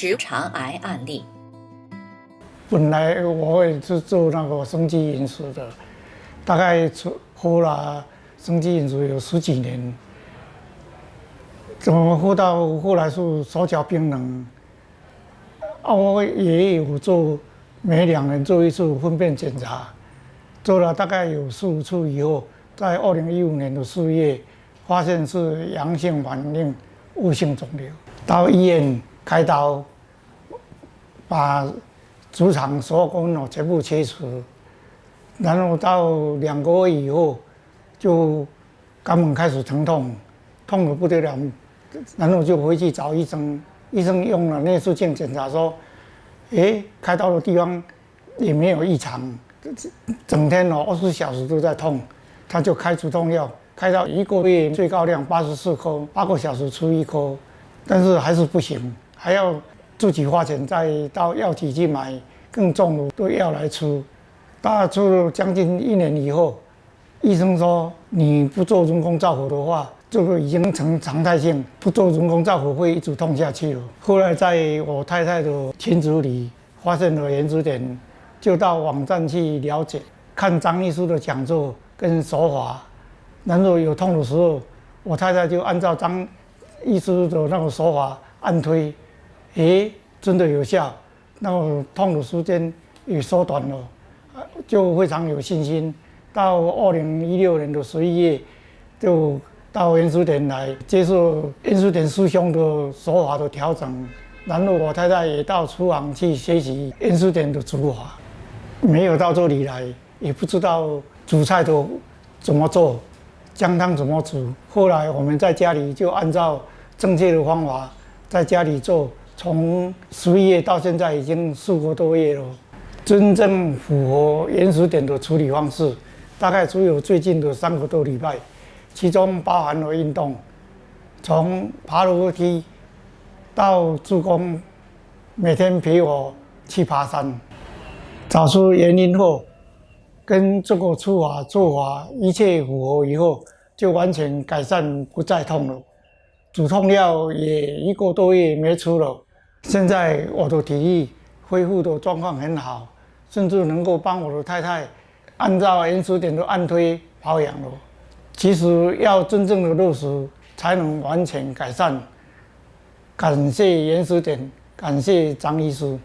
直肠癌案例。本来我也是做那个生机饮食的，大概喝了生机饮食有十几年，怎么喝到后来是手脚冰冷？啊，我也有做，每两年做一次粪便检查，做了大概有四五次以后，在二零一五年的四月，发现是阳性反应恶性肿瘤，到医院开刀，把直肠所有功能全部切除，然后到两个月以后，就肛门开始疼痛，痛得不得了，然后就回去找医生。医生用了内视镜检查说：“哎，开刀的地方也没有异常，整天哦二十四小时都在痛。”他就开止痛药，开到一个月最高量八十四颗，八个小时出一颗，但是还是不行，还要自己花钱再到药企去买更重的药来吃。大概吃了将近一年以后，医生说你不做人工造口的话。这个已经成常态性，不做人工造口会一直痛下去了。后来在我太太的群组里发现了原始点，就到网站去了解，看张医师的讲座跟手法。然后有痛的时候，我太太就按照张医师的那个手法按推，诶，真的有效，那痛的时间也缩短了，就非常有信心。到二零一六年的十一月，就。到元素点来接受元素点师兄的手法的调整，然后我太太也到厨房去学习元素点的煮法。没有到这里来，也不知道煮菜都怎么做，姜汤怎么煮。后来我们在家里就按照正确的方法在家里做，从十一月到现在已经四个多月了。真正符合原始点的处理方式，大概只有最近的三个多礼拜。其中包含了运动，从爬楼梯到助攻，每天陪我去爬山，找出原因后，跟这个处法做法一切符合以后，就完全改善，不再痛了。止痛药也一个多月没吃了，现在我的体力恢复的状况很好，甚至能够帮我的太太按照原始点的按推保养了。其实要真正的落实，才能完全改善。感谢原始点，感谢张医师。